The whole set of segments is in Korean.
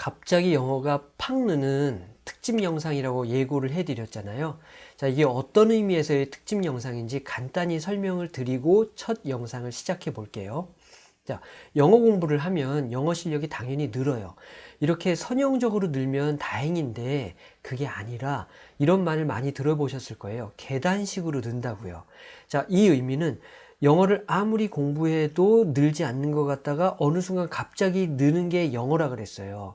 갑자기 영어가 팍 느는 특집 영상이라고 예고를 해드렸잖아요. 자, 이게 어떤 의미에서의 특집 영상인지 간단히 설명을 드리고 첫 영상을 시작해 볼게요. 자, 영어 공부를 하면 영어 실력이 당연히 늘어요. 이렇게 선형적으로 늘면 다행인데 그게 아니라 이런 말을 많이 들어보셨을 거예요. 계단식으로 는다고요. 자, 이 의미는 영어를 아무리 공부해도 늘지 않는 것 같다가 어느 순간 갑자기 느는 게 영어라 그랬어요.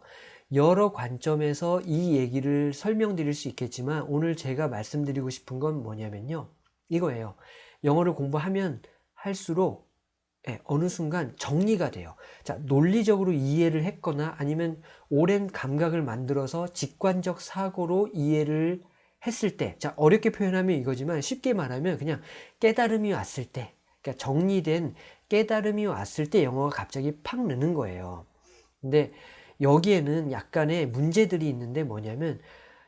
여러 관점에서 이 얘기를 설명드릴 수 있겠지만 오늘 제가 말씀드리고 싶은 건 뭐냐면요. 이거예요. 영어를 공부하면 할수록 예, 어느 순간 정리가 돼요. 자, 논리적으로 이해를 했거나 아니면 오랜 감각을 만들어서 직관적 사고로 이해를 했을 때, 자, 어렵게 표현하면 이거지만 쉽게 말하면 그냥 깨달음이 왔을 때, 그러니까 정리된 깨달음이 왔을 때 영어가 갑자기 팍 느는 거예요. 근데 여기에는 약간의 문제들이 있는데 뭐냐면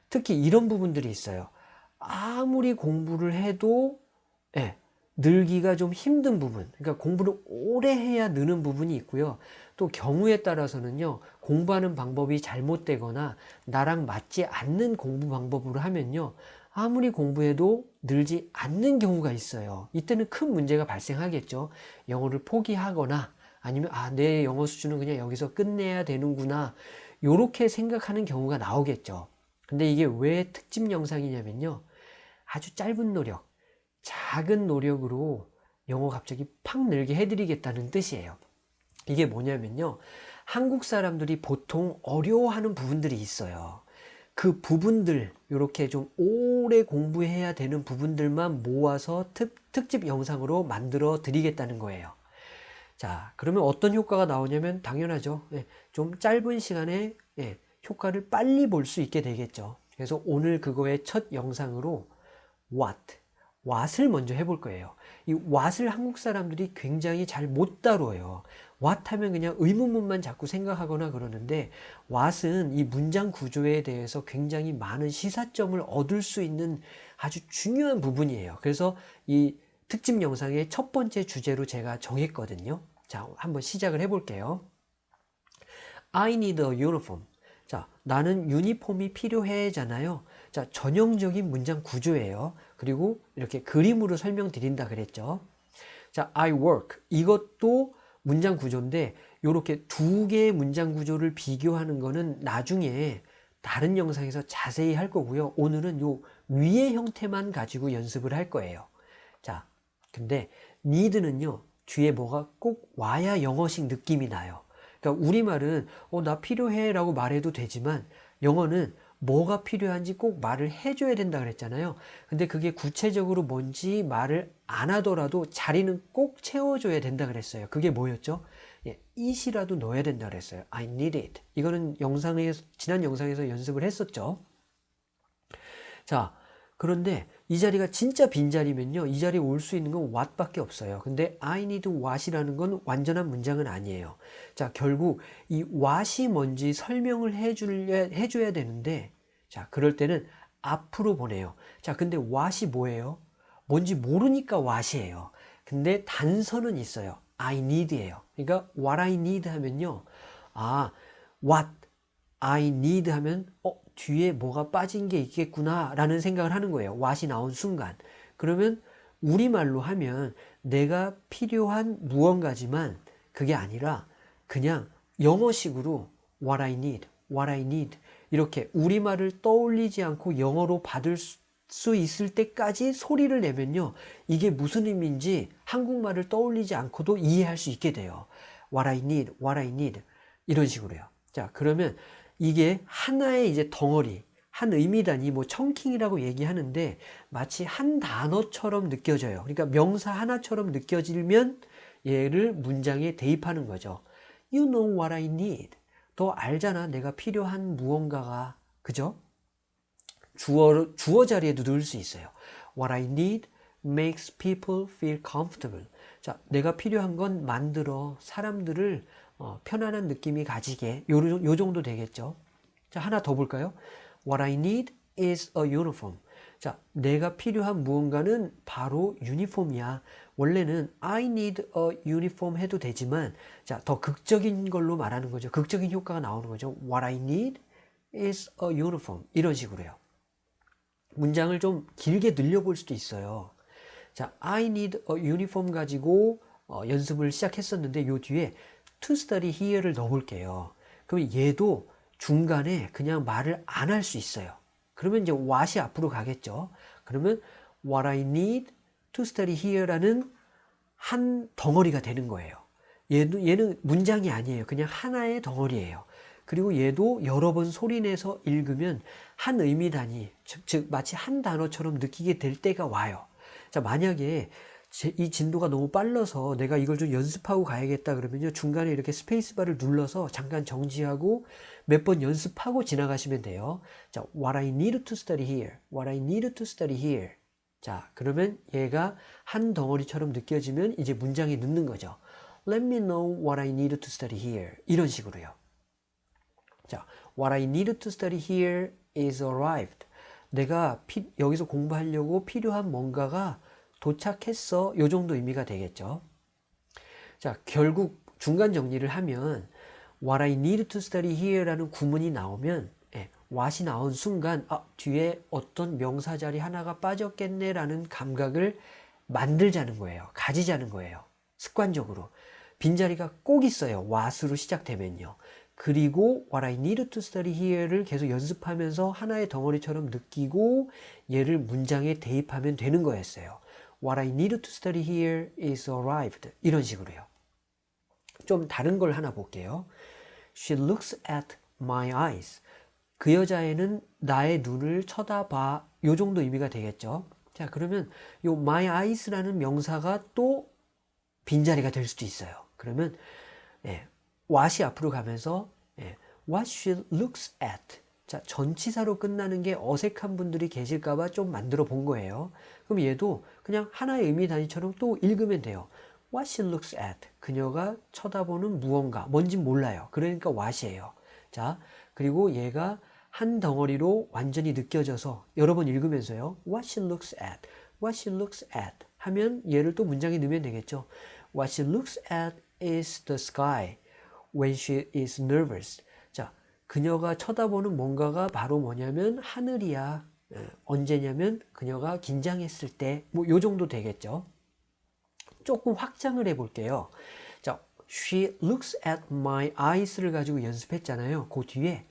특히 이런 부분들이 있어요. 아무리 공부를 해도 예, 늘기가 좀 힘든 부분 그러니까 공부를 오래 해야 느는 부분이 있고요 또 경우에 따라서는요 공부하는 방법이 잘못되거나 나랑 맞지 않는 공부 방법으로 하면요 아무리 공부해도 늘지 않는 경우가 있어요 이때는 큰 문제가 발생하겠죠 영어를 포기하거나 아니면 아 내 영어 수준은 그냥 여기서 끝내야 되는구나 이렇게 생각하는 경우가 나오겠죠 근데 이게 왜 특집 영상이냐면요 아주 짧은 노력 작은 노력으로 영어 갑자기 팍 늘게 해드리겠다는 뜻이에요. 이게 뭐냐면요. 한국 사람들이 보통 어려워하는 부분들이 있어요. 그 부분들, 이렇게 좀 오래 공부해야 되는 부분들만 모아서 특, 특집 영상으로 만들어 드리겠다는 거예요. 자, 그러면 어떤 효과가 나오냐면 당연하죠. 예, 좀 짧은 시간에 예, 효과를 빨리 볼 수 있게 되겠죠. 그래서 오늘 그거의 첫 영상으로 what, 왓을 먼저 해볼 거예요. 이 왓을 한국 사람들이 굉장히 잘 못 다뤄요. 왓 하면 그냥 의문문만 자꾸 생각하거나 그러는데 왓은 이 문장 구조에 대해서 굉장히 많은 시사점을 얻을 수 있는 아주 중요한 부분이에요. 그래서 이 특집 영상의 첫 번째 주제로 제가 정했거든요. 자, 한번 시작을 해볼게요. I need a uniform. 자, 나는 유니폼이 필요해잖아요. 자, 전형적인 문장 구조예요. 그리고 이렇게 그림으로 설명드린다 그랬죠. 자, I work. 이것도 문장 구조인데 이렇게 두 개의 문장 구조를 비교하는 거는 나중에 다른 영상에서 자세히 할 거고요. 오늘은 요 위의 형태만 가지고 연습을 할 거예요. 자, 근데 need는요. 뒤에 뭐가 꼭 와야 영어식 느낌이 나요. 그러니까 우리말은 어, 나 필요해 라고 말해도 되지만 영어는 뭐가 필요한지 꼭 말을 해줘야 된다 그랬잖아요. 근데 그게 구체적으로 뭔지 말을 안 하더라도 자리는 꼭 채워줘야 된다 그랬어요. 그게 뭐였죠? 예, it이라도 넣어야 된다 그랬어요. I need it. 이거는 영상에 지난 영상에서 연습을 했었죠. 자, 그런데 이 자리가 진짜 빈자리면요. 이 자리에 올 수 있는 건 what밖에 없어요. 근데 I need what이라는 건 완전한 문장은 아니에요. 자, 결국 이 what이 뭔지 설명을 해줘야, 해줘야 되는데 자, 그럴 때는 앞으로 보내요. 자, 근데 what이 뭐예요? 뭔지 모르니까 what이에요. 근데 단서는 있어요. I need예요. 그러니까 what I need 하면요. 아, what I need 하면 어, 뒤에 뭐가 빠진 게 있겠구나 라는 생각을 하는 거예요. what이 나온 순간. 그러면 우리말로 하면 내가 필요한 무언가지만 그게 아니라 그냥 영어식으로 what I need, what I need 이렇게 우리말을 떠올리지 않고 영어로 받을 수 있을 때까지 소리를 내면요. 이게 무슨 의미인지 한국말을 떠올리지 않고도 이해할 수 있게 돼요. what I need, what I need 이런 식으로요. 자, 그러면 이게 하나의 이제 덩어리, 한 의미 단위, 뭐 청킹이라고 얘기하는데 마치 한 단어처럼 느껴져요. 그러니까 명사 하나처럼 느껴지면 얘를 문장에 대입하는 거죠. You know what I need. 너 알잖아. 내가 필요한 무언가가. 그죠? 주어, 주어 자리에도 넣을 수 있어요. What I need makes people feel comfortable. 자, 내가 필요한 건 만들어 사람들을 어, 편안한 느낌이 가지게 요, 요 정도 되겠죠 자 하나 더 볼까요 What I need is a uniform 자, 내가 필요한 무언가는 바로 유니폼이야. 원래는 I need a uniform 해도 되지만 자, 더 극적인 걸로 말하는 거죠. 극적인 효과가 나오는 거죠. What I need is a uniform. 이런 식으로요. 문장을 좀 길게 늘려볼 수도 있어요. 자, I need a uniform 가지고 어, 연습을 시작했었는데 요 뒤에 to study here를 넣어볼게요. 그럼 얘도 중간에 그냥 말을 안 할 수 있어요. 그러면 이제 what이 앞으로 가겠죠. 그러면 what I need to study here라는 한 덩어리가 되는 거예요. 얘도, 얘는 문장이 아니에요. 그냥 하나의 덩어리예요. 그리고 얘도 여러 번 소리내서 읽으면 한 의미 단위, 즉, 즉 마치 한 단어처럼 느끼게 될 때가 와요. 자, 만약에 제, 이 진도가 너무 빨라서 내가 이걸 좀 연습하고 가야겠다 그러면요. 중간에 이렇게 스페이스바를 눌러서 잠깐 정지하고 몇 번 연습하고 지나가시면 돼요. 자, what I need to study here. what I need to study here. 자, 그러면 얘가 한 덩어리처럼 느껴지면 이제 문장에 넣는 거죠. Let me know what I need to study here. 이런 식으로요. 자, what I need to study here is arrived. 내가 피, 여기서 공부하려고 필요한 뭔가가 도착했어. 요 정도 의미가 되겠죠. 자, 결국 중간 정리를 하면 what I need to study here라는 구문이 나오면 예, what이 나온 순간 아, 뒤에 어떤 명사 자리 하나가 빠졌겠네 라는 감각을 만들자는 거예요. 가지자는 거예요. 습관적으로. 빈자리가 꼭 있어요. what으로 시작되면요. 그리고 what I need to study here를 계속 연습하면서 하나의 덩어리처럼 느끼고 얘를 문장에 대입하면 되는 거였어요. What I need to study here is arrived. 이런 식으로요. 좀 다른 걸 하나 볼게요. She looks at my eyes. 그 여자애는 나의 눈을 쳐다봐. 요 정도 의미가 되겠죠. 자, 그러면 요 my eyes라는 명사가 또 빈자리가 될 수도 있어요. 그러면 예, what이 앞으로 가면서 예, what she looks at. 자, 전치사로 끝나는 게 어색한 분들이 계실까봐 좀 만들어 본 거예요. 그럼 얘도 그냥 하나의 의미 단위처럼 또 읽으면 돼요. What she looks at. 그녀가 쳐다보는 무언가. 뭔진 몰라요. 그러니까 what이에요. 자, 그리고 얘가 한 덩어리로 완전히 느껴져서 여러 번 읽으면서요. What she looks at. What she looks at. 하면 얘를 또 문장에 넣으면 되겠죠. What she looks at is the sky when she is nervous. 자, 그녀가 쳐다보는 뭔가가 바로 뭐냐면 하늘이야. 언제냐면 그녀가 긴장했을 때 뭐 요 정도 되겠죠. 조금 확장을 해 볼게요. 자, she looks at my eyes를 가지고 연습했잖아요. 그 뒤에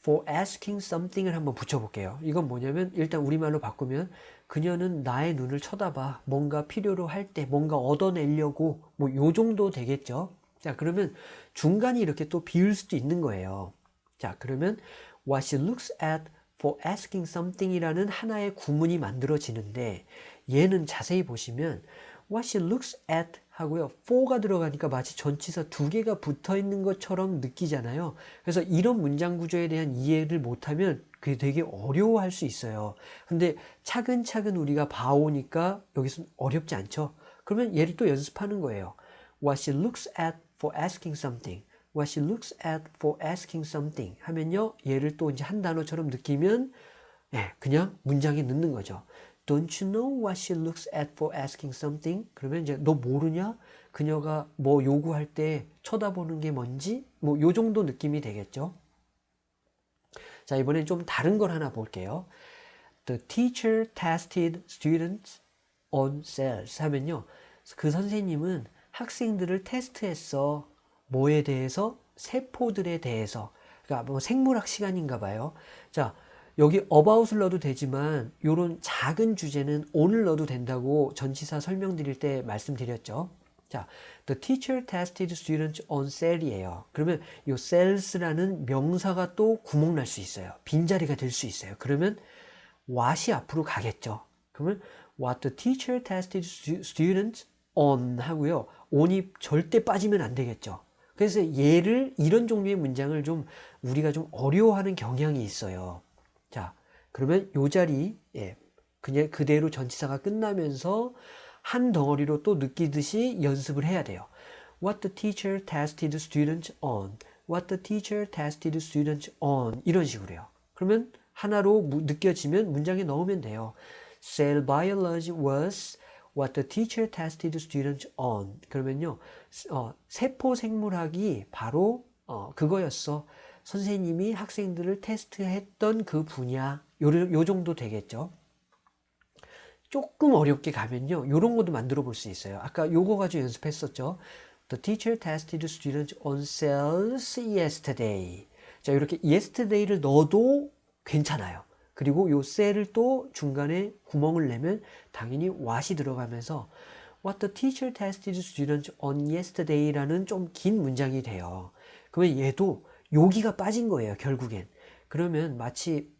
for asking something을 한번 붙여 볼게요. 이건 뭐냐면 일단 우리말로 바꾸면 그녀는 나의 눈을 쳐다봐. 뭔가 필요로 할 때 뭔가 얻어내려고 뭐 요 정도 되겠죠. 자, 그러면 중간이 이렇게 또 비울 수도 있는 거예요. 자, 그러면 what she looks at for asking something이라는 하나의 구문이 만들어지는데 얘는 자세히 보시면 what she looks at 하고요. for가 들어가니까 마치 전치사 두 개가 붙어 있는 것처럼 느끼잖아요. 그래서 이런 문장 구조에 대한 이해를 못하면 그게 되게 어려워할 수 있어요. 근데 차근차근 우리가 봐오니까 여기서 어렵지 않죠. 그러면 얘를 또 연습하는 거예요. What she looks at for asking something. What she looks at for asking something 하면요. 얘를 또 이제 한 단어처럼 느끼면 예, 그냥 문장에 넣는 거죠. Don't you know what she looks at for asking something? 그러면 이제 너 모르냐? 그녀가 뭐 요구할 때 쳐다보는 게 뭔지? 뭐 요 정도 느낌이 되겠죠. 자, 이번엔 좀 다른 걸 하나 볼게요. The teacher tested students on cells 하면요. 그 선생님은 학생들을 테스트했어. 뭐에 대해서? 세포들에 대해서. 그러니까 뭐 생물학 시간인가 봐요. 자, 여기 about을 넣어도 되지만 이런 작은 주제는 on을 넣어도 된다고 전치사 설명드릴 때 말씀드렸죠. 자, the teacher tested students on cell이에요. 그러면 이 cells라는 명사가 또 구멍 날 수 있어요. 빈자리가 될 수 있어요. 그러면 what이 앞으로 가겠죠. 그러면 what the teacher tested students on 하고요. on이 절대 빠지면 안 되겠죠. 그래서 얘를 이런 종류의 문장을 좀 우리가 좀 어려워하는 경향이 있어요. 자, 그러면 요 자리 예, 그냥 그대로 전치사가 끝나면서 한 덩어리로 또 느끼듯이 연습을 해야 돼요. What the teacher tested students on. What the teacher tested students on. 이런 식으로요. 그러면 하나로 무- 느껴지면 문장에 넣으면 돼요. Cell biology was what the teacher tested students on. 그러면요, 어, 세포 생물학이 바로 어, 그거였어. 선생님이 학생들을 테스트했던 그 분야. 요, 요 정도 되겠죠. 조금 어렵게 가면요. 요런 것도 만들어 볼 수 있어요. 아까 요거 가지고 연습했었죠. The teacher tested students on cells yesterday. 자, 이렇게 yesterday를 넣어도 괜찮아요. 그리고 요 셀을 또 중간에 구멍을 내면 당연히 what이 들어가면서 What the teacher tested students on yesterday라는 좀 긴 문장이 돼요. 그러면 얘도 여기가 빠진 거예요, 결국엔. 그러면 마치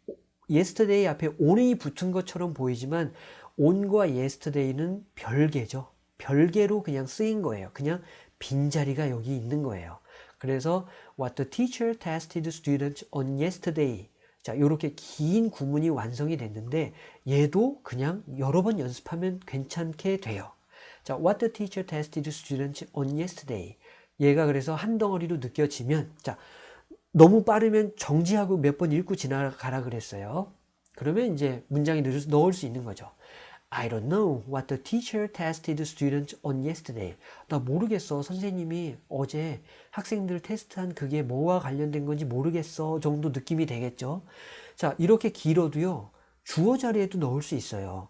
yesterday 앞에 on이 붙은 것처럼 보이지만 on과 yesterday는 별개죠. 별개로 그냥 쓰인 거예요. 그냥 빈자리가 여기 있는 거예요. 그래서 what the teacher tested students on yesterday. 자, 이렇게 긴 구문이 완성이 됐는데 얘도 그냥 여러 번 연습하면 괜찮게 돼요. 자, what the teacher tested students on yesterday. 얘가 그래서 한 덩어리로 느껴지면 자, 너무 빠르면 정지하고 몇 번 읽고 지나가라 그랬어요. 그러면 이제 넣을- 넣을 수 있는 거죠. I don't know what the teacher tested students on yesterday. 나 모르겠어. 선생님이 어제 학생들 테스트한 그게 뭐와 관련된 건지 모르겠어. 정도 느낌이 되겠죠. 자, 이렇게 길어도요. 주어 자리에도 넣을 수 있어요.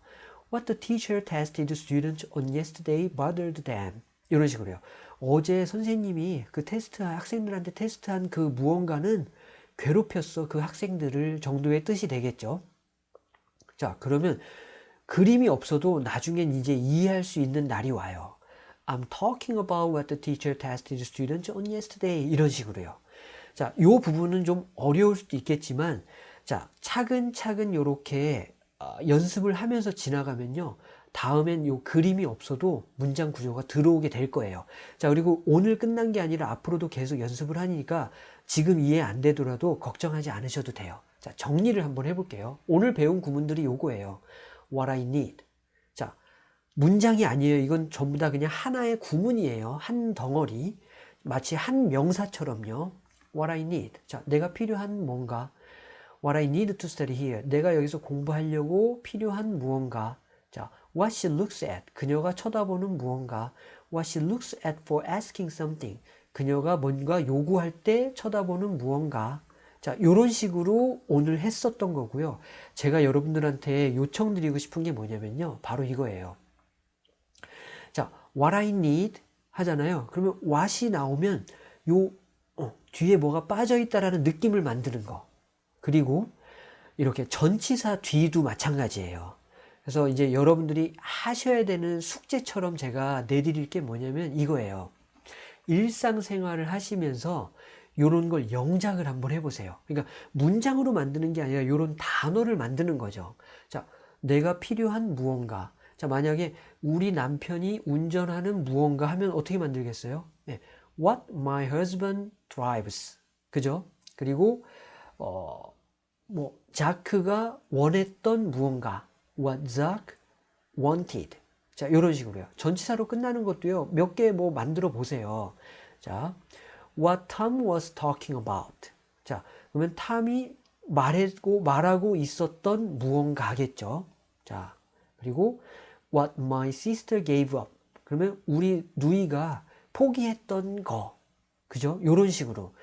What the teacher tested students on yesterday bothered them. 이런 식으로요. 어제 선생님이 그 테스트, 학생들한테 테스트한 그 무언가는 괴롭혔어. 그 학생들을 정도의 뜻이 되겠죠. 자, 그러면 그림이 없어도 나중엔 이제 이해할 수 있는 날이 와요. I'm talking about what the teacher tested students on yesterday. 이런 식으로요. 자, 요 부분은 좀 어려울 수도 있겠지만, 자, 차근차근 요렇게 어, 연습을 하면서 지나가면요. 다음엔 요 그림이 없어도 문장 구조가 들어오게 될 거예요. 자, 그리고 오늘 끝난 게 아니라 앞으로도 계속 연습을 하니까 지금 이해 안 되더라도 걱정하지 않으셔도 돼요. 자, 정리를 한번 해볼게요. 오늘 배운 구문들이 요거예요. What I need. 자, 문장이 아니에요. 이건 전부 다 그냥 하나의 구문이에요. 한 덩어리. 마치 한 명사처럼요. What I need. 자, 내가 필요한 뭔가. What I need to study here. 내가 여기서 공부하려고 필요한 무언가. 자, what she looks at. 그녀가 쳐다보는 무언가. What she looks at for asking something. 그녀가 뭔가 요구할 때 쳐다보는 무언가. 자, 요런 식으로 오늘 했었던 거고요. 제가 여러분들한테 요청드리고 싶은 게 뭐냐면요. 바로 이거예요. 자, what I need 하잖아요. 그러면 what이 나오면 요 어, 뒤에 뭐가 빠져 있다라는 느낌을 만드는 거. 그리고 이렇게 전치사 뒤도 마찬가지예요. 그래서 이제 여러분들이 하셔야 되는 숙제처럼 제가 내드릴 게 뭐냐면 이거예요. 일상생활을 하시면서 이런 걸 영작을 한번 해보세요. 그러니까 문장으로 만드는 게 아니라 이런 단어를 만드는 거죠. 자, 내가 필요한 무언가. 자, 만약에 우리 남편이 운전하는 무언가 하면 어떻게 만들겠어요? 네. What my husband drives. 그죠? 그리고, 어, 뭐, 자크가 원했던 무언가. What Zack wanted. 자, 이런 식으로요. 전치사로 끝나는 것도요. 몇 개 뭐 만들어 보세요. 자, what Tom was talking about. 자, 그러면 탐이 말하고 말하고 있었던 무언가겠죠. 자, 그리고 what my sister gave up. 그러면 우리 누이가 포기했던 거. 그죠? 요런 식으로.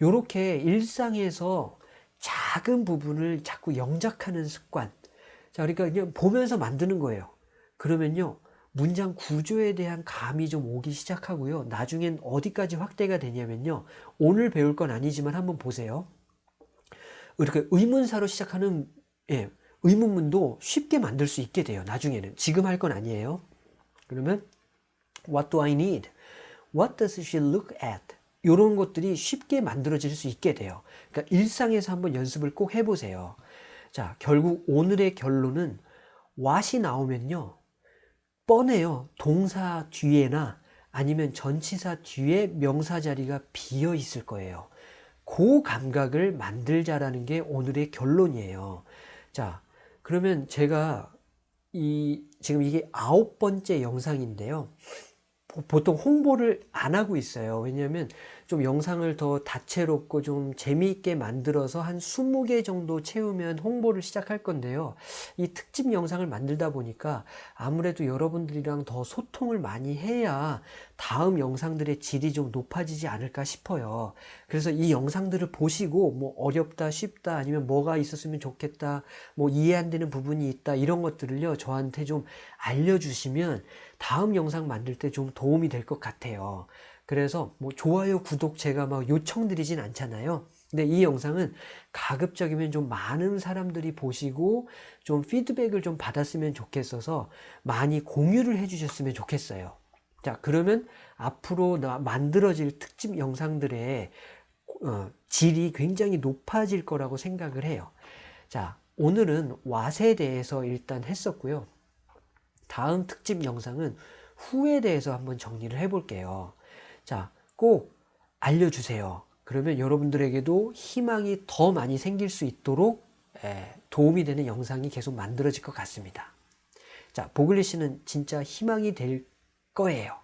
요렇게 일상에서 작은 부분을 자꾸 영작하는 습관. 자, 그러니까 그냥 보면서 만드는 거예요. 그러면요. 문장 구조에 대한 감이 좀 오기 시작하고요. 나중엔 어디까지 확대가 되냐면요. 오늘 배울 건 아니지만 한번 보세요. 이렇게 의문사로 시작하는 예, 의문문도 쉽게 만들 수 있게 돼요. 나중에는. 지금 할 건 아니에요. 그러면 What do I need? What does she look at? 이런 것들이 쉽게 만들어질 수 있게 돼요. 그러니까 일상에서 한번 연습을 꼭 해보세요. 자, 결국 오늘의 결론은 what이 나오면요. 뻔해요. 동사 뒤에나 아니면 전치사 뒤에 명사 자리가 비어 있을 거예요. 그 감각을 만들자라는 게 오늘의 결론이에요. 자, 그러면 제가 이 지금 이게 아홉 번째 영상인데요. 보통 홍보를 안 하고 있어요. 왜냐하면 좀 영상을 더 다채롭고 좀 재미있게 만들어서 한 20개 정도 채우면 홍보를 시작할 건데요. 이 특집 영상을 만들다 보니까 아무래도 여러분들이랑 더 소통을 많이 해야 다음 영상들의 질이 좀 높아지지 않을까 싶어요. 그래서 이 영상들을 보시고 뭐 어렵다, 쉽다, 아니면 뭐가 있었으면 좋겠다, 뭐 이해 안 되는 부분이 있다, 이런 것들을요, 저한테 좀 알려주시면 다음 영상 만들 때 좀 도움이 될 것 같아요. 그래서 뭐 좋아요, 구독 제가 막 요청드리진 않잖아요. 근데 이 영상은 가급적이면 좀 많은 사람들이 보시고 좀 피드백을 좀 받았으면 좋겠어서 많이 공유를 해주셨으면 좋겠어요. 자, 그러면 앞으로 나- 만들어질 특집 영상들의 어, 질이 굉장히 높아질 거라고 생각을 해요. 자, 오늘은 왓에 대해서 일단 했었고요. 다음 특집 영상은 후에 대해서 한번 정리를 해 볼게요. 자, 꼭 알려주세요. 그러면 여러분들에게도 희망이 더 많이 생길 수 있도록 에, 도움이 되는 영상이 계속 만들어질 것 같습니다. 자, 보글리시는 진짜 희망이 될 거예요.